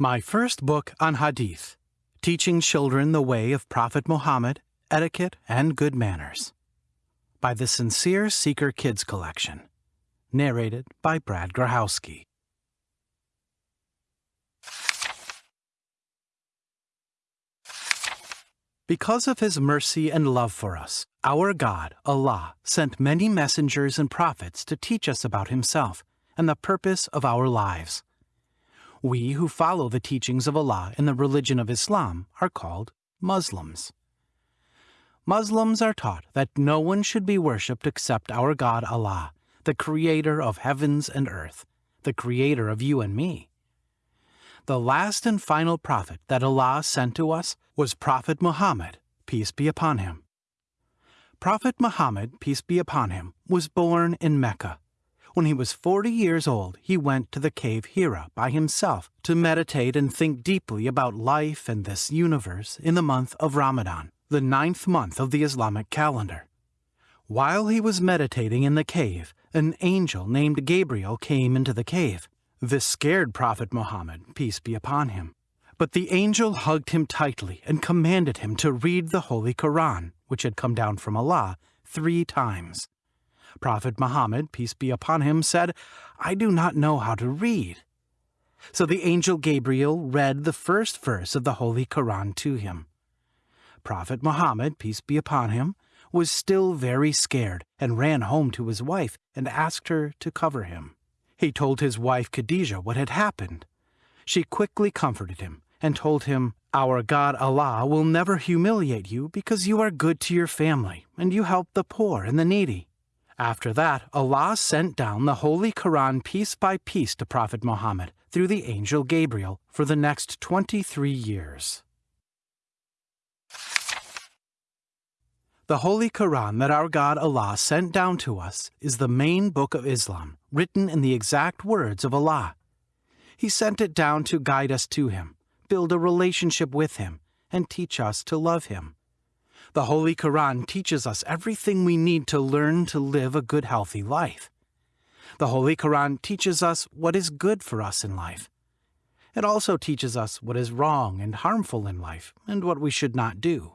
My first book on Hadith, Teaching Children the Way of Prophet Muhammad, Etiquette, and Good Manners. By the Sincere Seeker Kids Collection. Narrated by Brad Grahowski. Because of his mercy and love for us, our God, Allah, sent many messengers and prophets to teach us about himself and the purpose of our lives. We who follow the teachings of Allah in the religion of Islam are called Muslims. Muslims are taught that no one should be worshipped except our God Allah, the creator of heavens and earth, the creator of you and me. The last and final prophet that Allah sent to us was Prophet Muhammad, peace be upon him. Prophet Muhammad, peace be upon him, was born in Mecca when he was 40 years old, he went to the cave Hira by himself to meditate and think deeply about life and this universe in the month of Ramadan, the ninth month of the Islamic calendar. While he was meditating in the cave, an angel named Gabriel came into the cave. This scared Prophet Muhammad, peace be upon him. But the angel hugged him tightly and commanded him to read the Holy Quran, which had come down from Allah, three times. Prophet Muhammad, peace be upon him, said, I do not know how to read. So the angel Gabriel read the first verse of the Holy Quran to him. Prophet Muhammad, peace be upon him, was still very scared and ran home to his wife and asked her to cover him. He told his wife Khadijah what had happened. She quickly comforted him and told him, Our God Allah will never humiliate you because you are good to your family and you help the poor and the needy. After that, Allah sent down the Holy Quran piece by piece to Prophet Muhammad through the angel Gabriel for the next 23 years. The Holy Quran that our God Allah sent down to us is the main book of Islam, written in the exact words of Allah. He sent it down to guide us to Him, build a relationship with Him, and teach us to love Him. The Holy Quran teaches us everything we need to learn to live a good, healthy life. The Holy Quran teaches us what is good for us in life. It also teaches us what is wrong and harmful in life and what we should not do.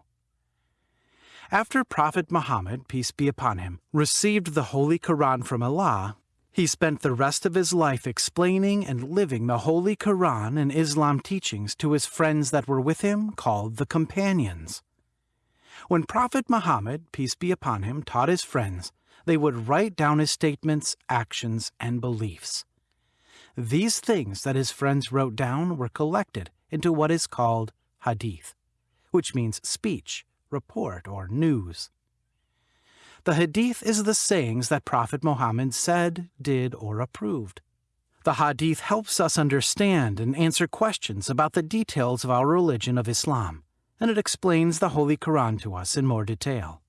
After Prophet Muhammad, peace be upon him, received the Holy Quran from Allah, he spent the rest of his life explaining and living the Holy Quran and Islam teachings to his friends that were with him called the Companions. When Prophet Muhammad, peace be upon him, taught his friends, they would write down his statements, actions, and beliefs. These things that his friends wrote down were collected into what is called hadith, which means speech, report, or news. The hadith is the sayings that Prophet Muhammad said, did, or approved. The hadith helps us understand and answer questions about the details of our religion of Islam and it explains the Holy Quran to us in more detail.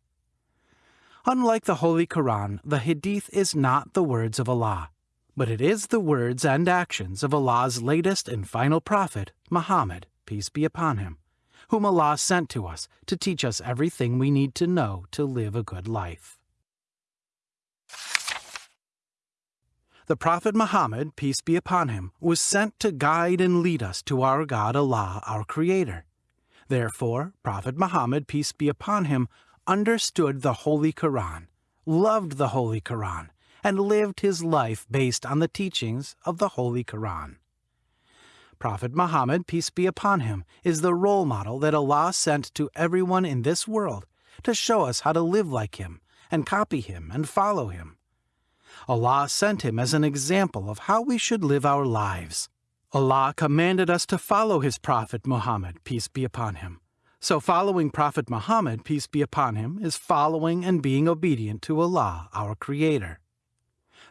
Unlike the Holy Quran, the Hadith is not the words of Allah, but it is the words and actions of Allah's latest and final prophet, Muhammad, peace be upon him, whom Allah sent to us to teach us everything we need to know to live a good life. The Prophet Muhammad, peace be upon him, was sent to guide and lead us to our God Allah, our Creator. Therefore, Prophet Muhammad, peace be upon him, understood the Holy Quran, loved the Holy Quran, and lived his life based on the teachings of the Holy Quran. Prophet Muhammad, peace be upon him, is the role model that Allah sent to everyone in this world to show us how to live like him and copy him and follow him. Allah sent him as an example of how we should live our lives. Allah commanded us to follow his Prophet Muhammad, peace be upon him. So following Prophet Muhammad, peace be upon him, is following and being obedient to Allah, our Creator.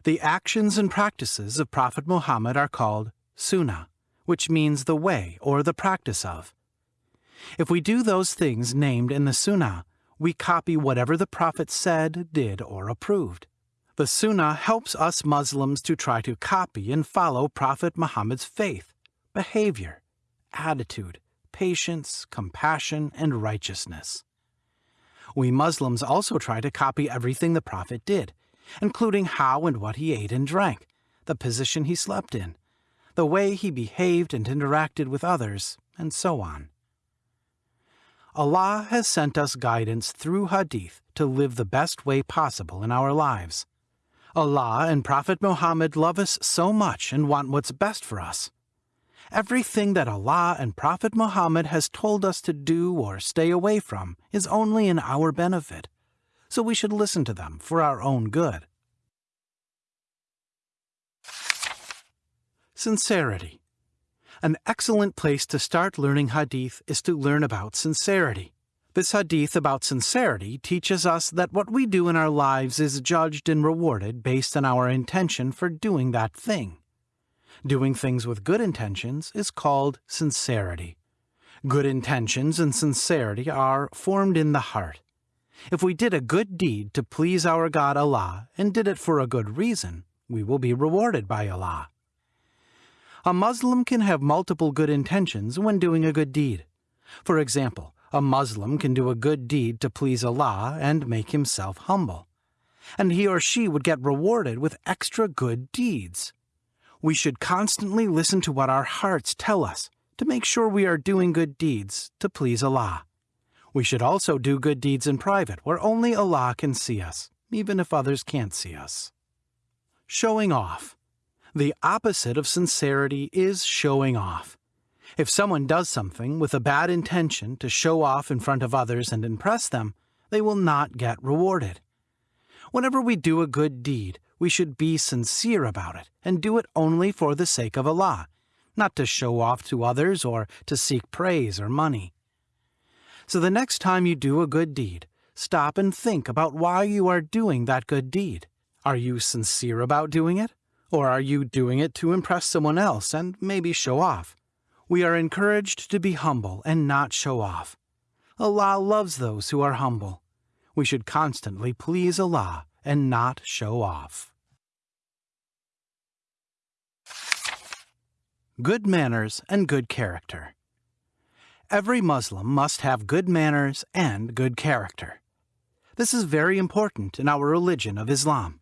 The actions and practices of Prophet Muhammad are called sunnah, which means the way or the practice of. If we do those things named in the sunnah, we copy whatever the Prophet said, did, or approved. The Sunnah helps us Muslims to try to copy and follow Prophet Muhammad's faith, behavior, attitude, patience, compassion, and righteousness. We Muslims also try to copy everything the Prophet did, including how and what he ate and drank, the position he slept in, the way he behaved and interacted with others, and so on. Allah has sent us guidance through Hadith to live the best way possible in our lives. Allah and Prophet Muhammad love us so much and want what's best for us. Everything that Allah and Prophet Muhammad has told us to do or stay away from is only in our benefit, so we should listen to them for our own good. Sincerity An excellent place to start learning Hadith is to learn about sincerity. This Hadith about sincerity teaches us that what we do in our lives is judged and rewarded based on our intention for doing that thing. Doing things with good intentions is called sincerity. Good intentions and sincerity are formed in the heart. If we did a good deed to please our God Allah and did it for a good reason, we will be rewarded by Allah. A Muslim can have multiple good intentions when doing a good deed. For example, a Muslim can do a good deed to please Allah and make himself humble. And he or she would get rewarded with extra good deeds we should constantly listen to what our hearts tell us to make sure we are doing good deeds to please Allah. We should also do good deeds in private where only Allah can see us, even if others can't see us. Showing off. The opposite of sincerity is showing off. If someone does something with a bad intention to show off in front of others and impress them, they will not get rewarded. Whenever we do a good deed, we should be sincere about it and do it only for the sake of Allah, not to show off to others or to seek praise or money. So the next time you do a good deed, stop and think about why you are doing that good deed. Are you sincere about doing it? Or are you doing it to impress someone else and maybe show off? We are encouraged to be humble and not show off. Allah loves those who are humble. We should constantly please Allah and not show off. Good manners and good character. Every Muslim must have good manners and good character. This is very important in our religion of Islam.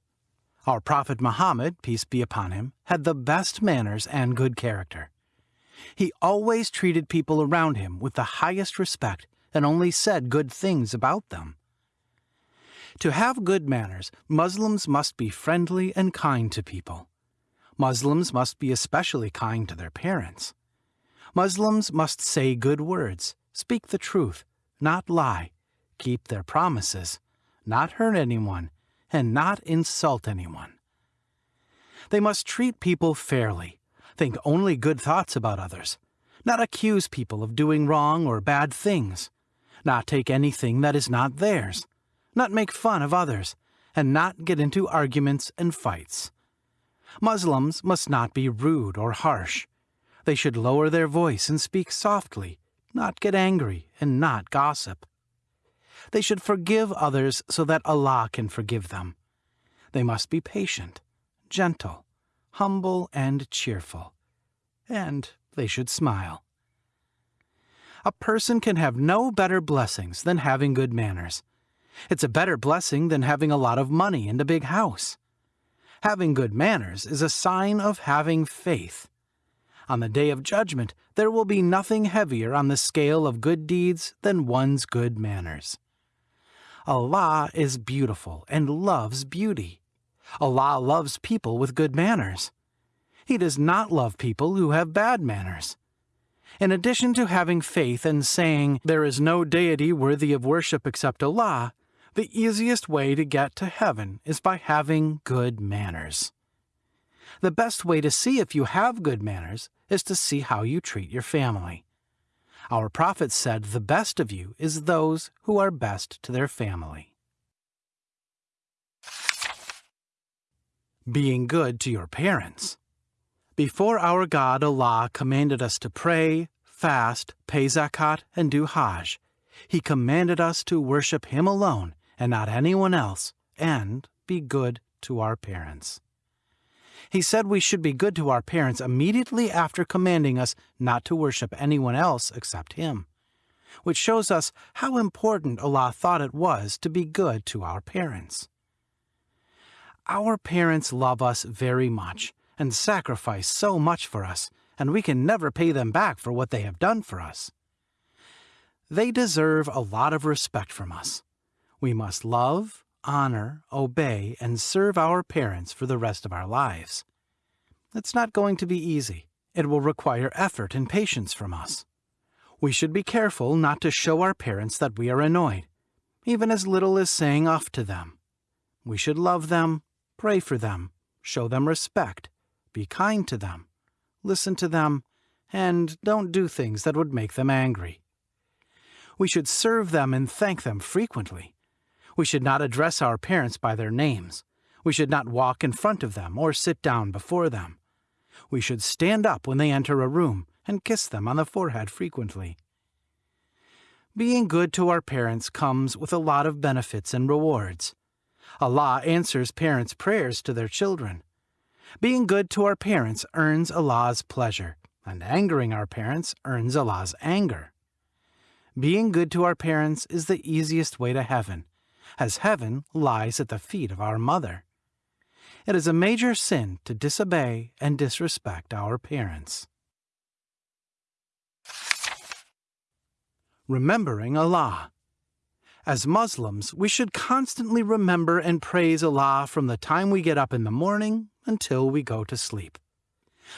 Our Prophet Muhammad, peace be upon him, had the best manners and good character. He always treated people around him with the highest respect and only said good things about them. To have good manners, Muslims must be friendly and kind to people. Muslims must be especially kind to their parents. Muslims must say good words, speak the truth, not lie, keep their promises, not hurt anyone, and not insult anyone. They must treat people fairly, think only good thoughts about others, not accuse people of doing wrong or bad things, not take anything that is not theirs, not make fun of others, and not get into arguments and fights. Muslims must not be rude or harsh. They should lower their voice and speak softly, not get angry, and not gossip. They should forgive others so that Allah can forgive them. They must be patient, gentle, humble, and cheerful. And they should smile. A person can have no better blessings than having good manners. It's a better blessing than having a lot of money and a big house. Having good manners is a sign of having faith. On the day of judgment, there will be nothing heavier on the scale of good deeds than one's good manners. Allah is beautiful and loves beauty. Allah loves people with good manners. He does not love people who have bad manners. In addition to having faith and saying, There is no deity worthy of worship except Allah, the easiest way to get to heaven is by having good manners. The best way to see if you have good manners is to see how you treat your family. Our Prophet said the best of you is those who are best to their family. Being good to your parents. Before our God Allah commanded us to pray, fast, pay zakat, and do hajj, He commanded us to worship Him alone and not anyone else, and be good to our parents. He said we should be good to our parents immediately after commanding us not to worship anyone else except Him, which shows us how important Allah thought it was to be good to our parents. Our parents love us very much, and sacrifice so much for us, and we can never pay them back for what they have done for us. They deserve a lot of respect from us. We must love, honor, obey, and serve our parents for the rest of our lives. It's not going to be easy. It will require effort and patience from us. We should be careful not to show our parents that we are annoyed, even as little as saying off to them. We should love them, pray for them, show them respect, be kind to them, listen to them, and don't do things that would make them angry. We should serve them and thank them frequently. We should not address our parents by their names. We should not walk in front of them or sit down before them. We should stand up when they enter a room and kiss them on the forehead frequently. Being good to our parents comes with a lot of benefits and rewards. Allah answers parents' prayers to their children. Being good to our parents earns Allah's pleasure, and angering our parents earns Allah's anger. Being good to our parents is the easiest way to heaven, as heaven lies at the feet of our mother. It is a major sin to disobey and disrespect our parents. Remembering Allah. As Muslims, we should constantly remember and praise Allah from the time we get up in the morning until we go to sleep.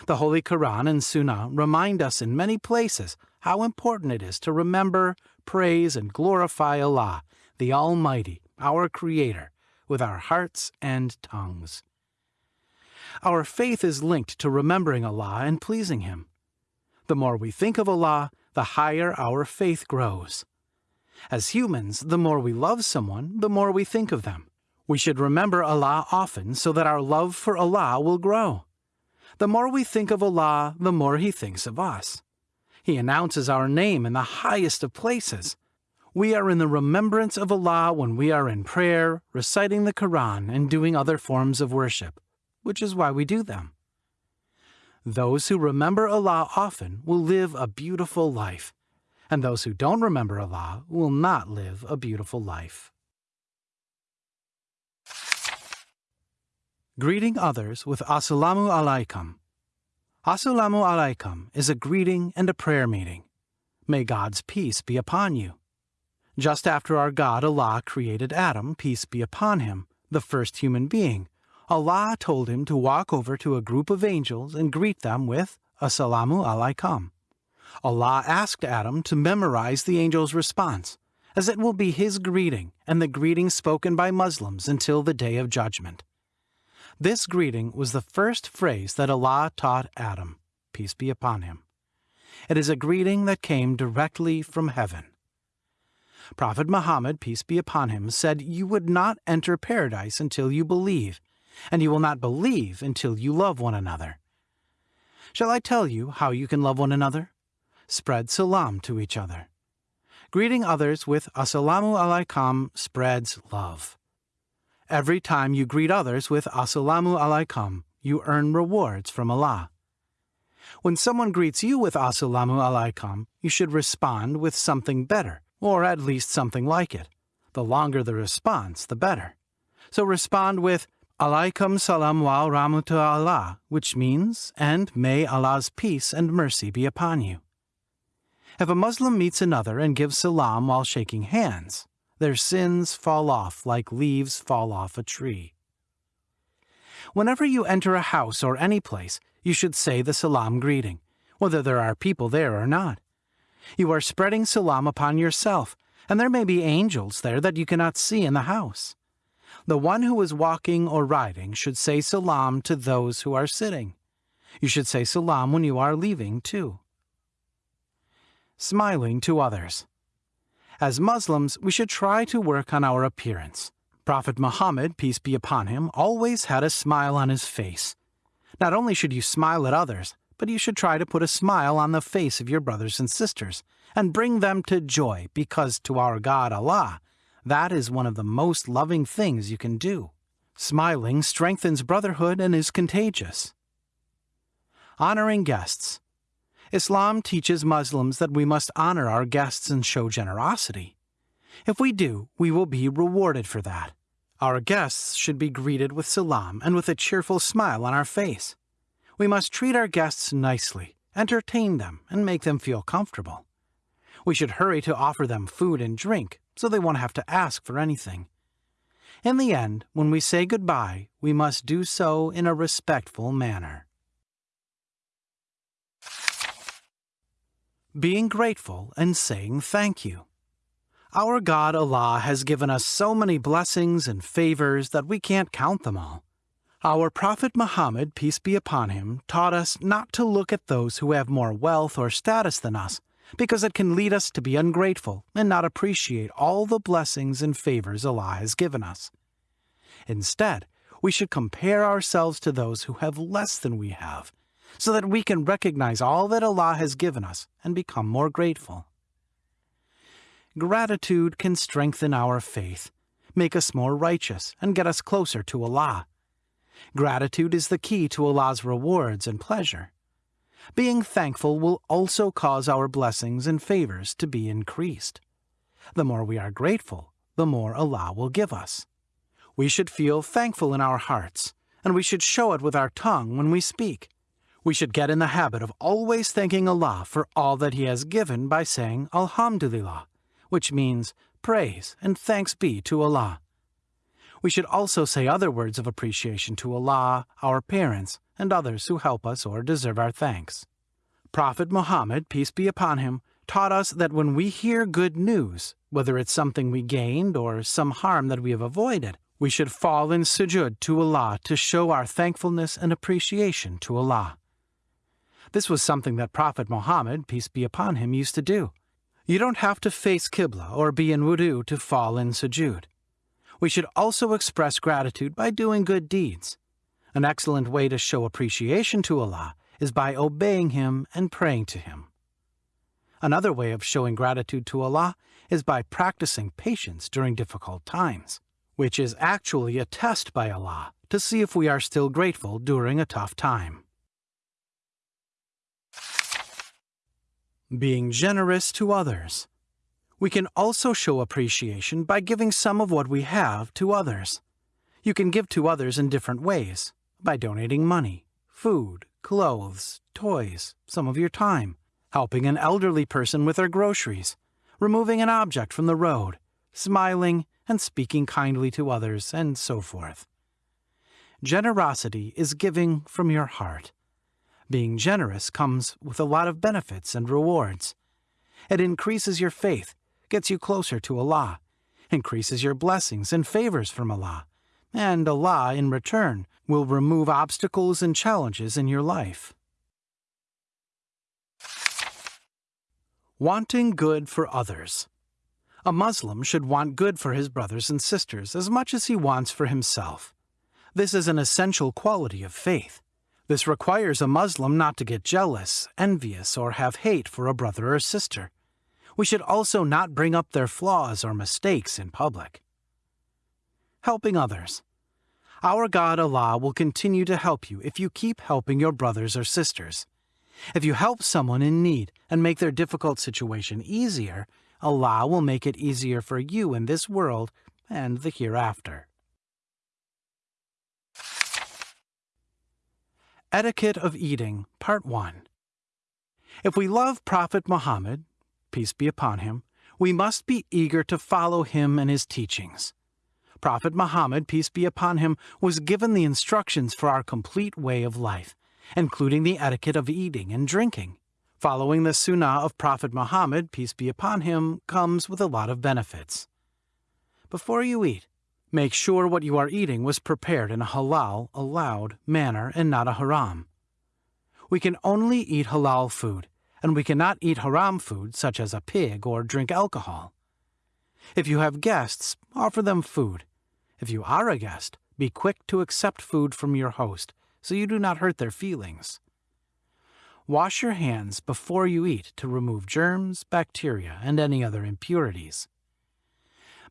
The Holy Quran and Sunnah remind us in many places how important it is to remember, praise, and glorify Allah, the Almighty, our Creator, with our hearts and tongues. Our faith is linked to remembering Allah and pleasing Him. The more we think of Allah, the higher our faith grows. As humans, the more we love someone, the more we think of them. We should remember Allah often so that our love for Allah will grow. The more we think of Allah, the more He thinks of us. He announces our name in the highest of places. We are in the remembrance of Allah when we are in prayer, reciting the Quran, and doing other forms of worship, which is why we do them. Those who remember Allah often will live a beautiful life, and those who don't remember Allah will not live a beautiful life. Greeting others with Assalamu alaikum. Assalamu alaikum is a greeting and a prayer meeting. May God's peace be upon you. Just after our God Allah created Adam, peace be upon him, the first human being, Allah told him to walk over to a group of angels and greet them with Assalamu alaikum. Allah asked Adam to memorize the angel's response, as it will be his greeting and the greeting spoken by Muslims until the day of judgment. This greeting was the first phrase that Allah taught Adam, peace be upon him. It is a greeting that came directly from heaven. Prophet Muhammad, peace be upon him, said you would not enter paradise until you believe, and you will not believe until you love one another. Shall I tell you how you can love one another? Spread salam to each other. Greeting others with Assalamu alaikum spreads love. Every time you greet others with Assalamu alaikum, you earn rewards from Allah. When someone greets you with Assalamu alaikum, you should respond with something better, or at least something like it. The longer the response, the better. So respond with Alaikum salam wa rahmatu Allah, which means, and may Allah's peace and mercy be upon you. If a Muslim meets another and gives salam while shaking hands, their sins fall off like leaves fall off a tree. Whenever you enter a house or any place, you should say the salam greeting, whether there are people there or not. You are spreading salam upon yourself, and there may be angels there that you cannot see in the house. The one who is walking or riding should say salam to those who are sitting. You should say salam when you are leaving, too. Smiling to others. As Muslims, we should try to work on our appearance. Prophet Muhammad, peace be upon him, always had a smile on his face. Not only should you smile at others, but you should try to put a smile on the face of your brothers and sisters and bring them to joy because to our God Allah, that is one of the most loving things you can do. Smiling strengthens brotherhood and is contagious. Honoring guests. Islam teaches Muslims that we must honor our guests and show generosity. If we do, we will be rewarded for that. Our guests should be greeted with salam and with a cheerful smile on our face. We must treat our guests nicely, entertain them, and make them feel comfortable. We should hurry to offer them food and drink so they won't have to ask for anything. In the end, when we say goodbye, we must do so in a respectful manner. Being grateful and saying thank you. Our God Allah has given us so many blessings and favors that we can't count them all. Our Prophet Muhammad, peace be upon him, taught us not to look at those who have more wealth or status than us, because it can lead us to be ungrateful and not appreciate all the blessings and favors Allah has given us. Instead, we should compare ourselves to those who have less than we have, so that we can recognize all that Allah has given us and become more grateful. Gratitude can strengthen our faith, make us more righteous, and get us closer to Allah. Gratitude is the key to Allah's rewards and pleasure. Being thankful will also cause our blessings and favors to be increased. The more we are grateful, the more Allah will give us. We should feel thankful in our hearts, and we should show it with our tongue when we speak. We should get in the habit of always thanking Allah for all that He has given by saying Alhamdulillah, which means praise and thanks be to Allah. We should also say other words of appreciation to Allah, our parents, and others who help us or deserve our thanks. Prophet Muhammad, peace be upon him, taught us that when we hear good news, whether it's something we gained or some harm that we have avoided, we should fall in sujud to Allah to show our thankfulness and appreciation to Allah. This was something that Prophet Muhammad, peace be upon him, used to do. You don't have to face Qibla or be in wudu to fall in sujud. We should also express gratitude by doing good deeds. An excellent way to show appreciation to Allah is by obeying Him and praying to Him. Another way of showing gratitude to Allah is by practicing patience during difficult times, which is actually a test by Allah to see if we are still grateful during a tough time. Being generous to others. We can also show appreciation by giving some of what we have to others. You can give to others in different ways by donating money, food, clothes, toys, some of your time, helping an elderly person with their groceries, removing an object from the road, smiling and speaking kindly to others, and so forth. Generosity is giving from your heart. Being generous comes with a lot of benefits and rewards. It increases your faith gets you closer to Allah, increases your blessings and favors from Allah, and Allah, in return, will remove obstacles and challenges in your life. Wanting good for others. A Muslim should want good for his brothers and sisters as much as he wants for himself. This is an essential quality of faith. This requires a Muslim not to get jealous, envious, or have hate for a brother or sister we should also not bring up their flaws or mistakes in public. Helping others. Our God Allah will continue to help you if you keep helping your brothers or sisters. If you help someone in need and make their difficult situation easier, Allah will make it easier for you in this world and the hereafter. Etiquette of Eating, Part 1 If we love Prophet Muhammad, peace be upon him, we must be eager to follow him and his teachings. Prophet Muhammad, peace be upon him, was given the instructions for our complete way of life, including the etiquette of eating and drinking. Following the Sunnah of Prophet Muhammad, peace be upon him, comes with a lot of benefits. Before you eat, make sure what you are eating was prepared in a halal, allowed manner and not a haram. We can only eat halal food, and we cannot eat haram food such as a pig or drink alcohol. If you have guests, offer them food. If you are a guest, be quick to accept food from your host so you do not hurt their feelings. Wash your hands before you eat to remove germs, bacteria, and any other impurities.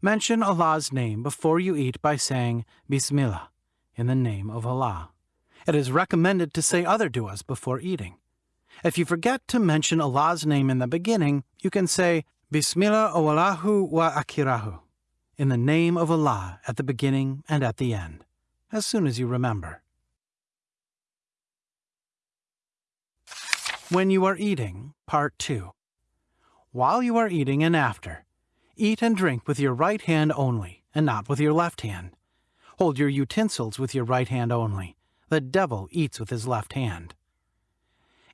Mention Allah's name before you eat by saying Bismillah, in the name of Allah. It is recommended to say other du'as before eating. If you forget to mention Allah's name in the beginning, you can say Bismillah awalahu wa akirahu, in the name of Allah at the beginning and at the end, as soon as you remember. When you are eating, Part 2. While you are eating and after, eat and drink with your right hand only, and not with your left hand. Hold your utensils with your right hand only. The devil eats with his left hand.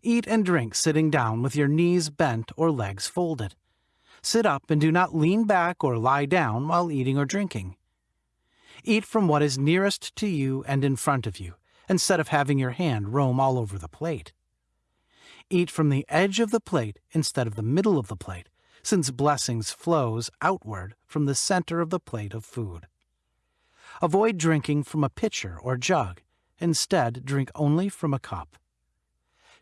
Eat and drink sitting down with your knees bent or legs folded. Sit up and do not lean back or lie down while eating or drinking. Eat from what is nearest to you and in front of you, instead of having your hand roam all over the plate. Eat from the edge of the plate instead of the middle of the plate, since blessings flows outward from the center of the plate of food. Avoid drinking from a pitcher or jug. Instead, drink only from a cup.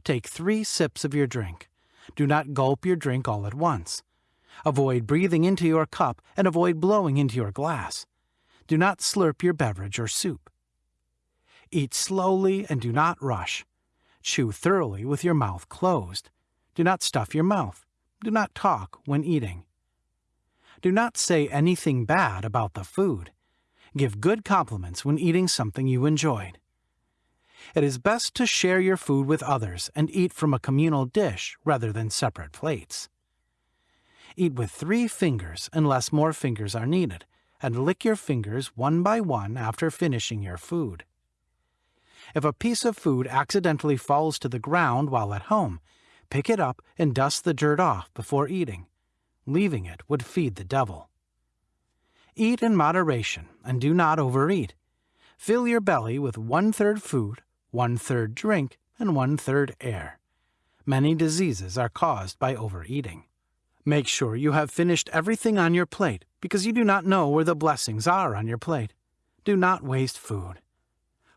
Take three sips of your drink. Do not gulp your drink all at once. Avoid breathing into your cup and avoid blowing into your glass. Do not slurp your beverage or soup. Eat slowly and do not rush. Chew thoroughly with your mouth closed. Do not stuff your mouth. Do not talk when eating. Do not say anything bad about the food. Give good compliments when eating something you enjoyed. It is best to share your food with others and eat from a communal dish rather than separate plates. Eat with three fingers unless more fingers are needed, and lick your fingers one by one after finishing your food. If a piece of food accidentally falls to the ground while at home, pick it up and dust the dirt off before eating. Leaving it would feed the devil. Eat in moderation and do not overeat. Fill your belly with one third food, one third drink, and one third air. Many diseases are caused by overeating. Make sure you have finished everything on your plate because you do not know where the blessings are on your plate. Do not waste food.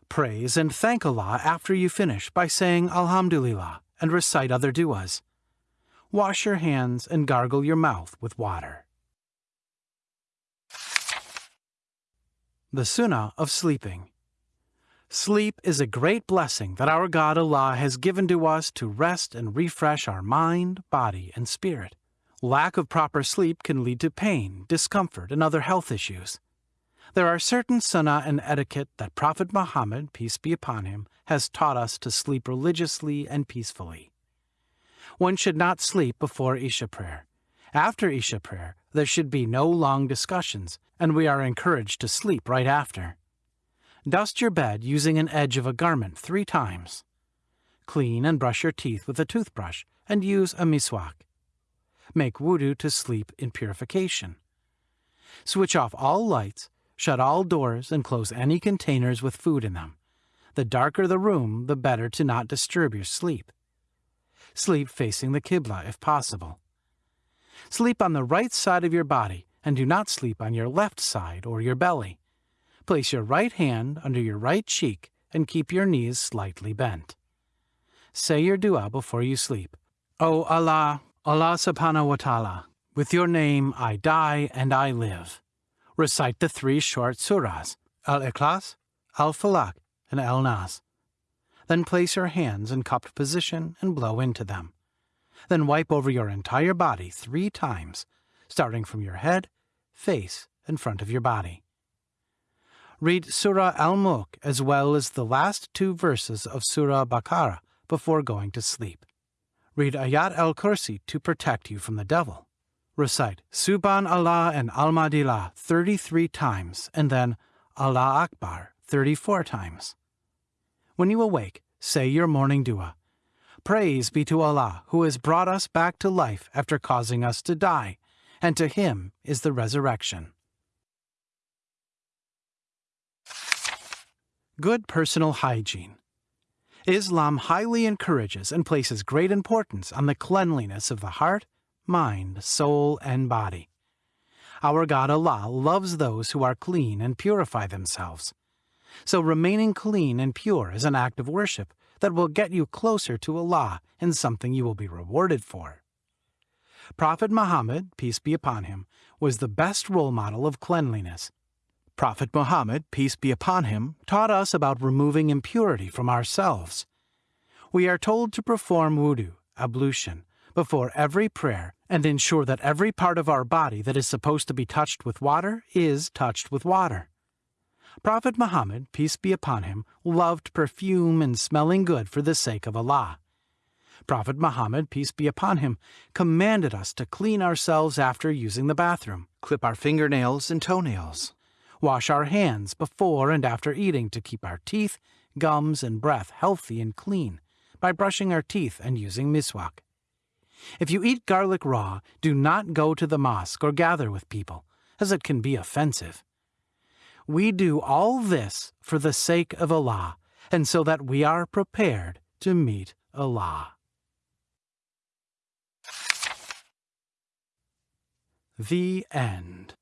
Praise and thank Allah after you finish by saying Alhamdulillah and recite other du'as. Wash your hands and gargle your mouth with water. The Sunnah of Sleeping Sleep is a great blessing that our God Allah has given to us to rest and refresh our mind, body, and spirit. Lack of proper sleep can lead to pain, discomfort, and other health issues. There are certain sunnah and etiquette that Prophet Muhammad, peace be upon him, has taught us to sleep religiously and peacefully. One should not sleep before Isha prayer. After Isha prayer, there should be no long discussions, and we are encouraged to sleep right after. Dust your bed using an edge of a garment three times. Clean and brush your teeth with a toothbrush and use a miswak. Make wudu to sleep in purification. Switch off all lights Shut all doors and close any containers with food in them. The darker the room, the better to not disturb your sleep. Sleep facing the Qibla if possible. Sleep on the right side of your body and do not sleep on your left side or your belly. Place your right hand under your right cheek and keep your knees slightly bent. Say your dua before you sleep. O Allah, Allah subhanahu wa ta'ala, with your name I die and I live recite the three short surahs, Al-Ikhlas, Al-Falaq, and Al-Nas. Then place your hands in cupped position and blow into them. Then wipe over your entire body three times, starting from your head, face, and front of your body. Read Surah Al-Mulk as well as the last two verses of Surah Baqarah before going to sleep. Read Ayat al-Kursi to protect you from the devil. Recite Subhan Allah and Alhamdulillah 33 times and then Allah Akbar 34 times. When you awake, say your morning dua. Praise be to Allah who has brought us back to life after causing us to die, and to Him is the resurrection. Good personal hygiene. Islam highly encourages and places great importance on the cleanliness of the heart, mind, soul, and body. Our God Allah loves those who are clean and purify themselves. So remaining clean and pure is an act of worship that will get you closer to Allah and something you will be rewarded for. Prophet Muhammad, peace be upon him, was the best role model of cleanliness. Prophet Muhammad, peace be upon him, taught us about removing impurity from ourselves. We are told to perform wudu, ablution, before every prayer and ensure that every part of our body that is supposed to be touched with water is touched with water. Prophet Muhammad, peace be upon him, loved perfume and smelling good for the sake of Allah. Prophet Muhammad, peace be upon him, commanded us to clean ourselves after using the bathroom, clip our fingernails and toenails, wash our hands before and after eating to keep our teeth, gums, and breath healthy and clean by brushing our teeth and using miswak. If you eat garlic raw, do not go to the mosque or gather with people, as it can be offensive. We do all this for the sake of Allah, and so that we are prepared to meet Allah. The End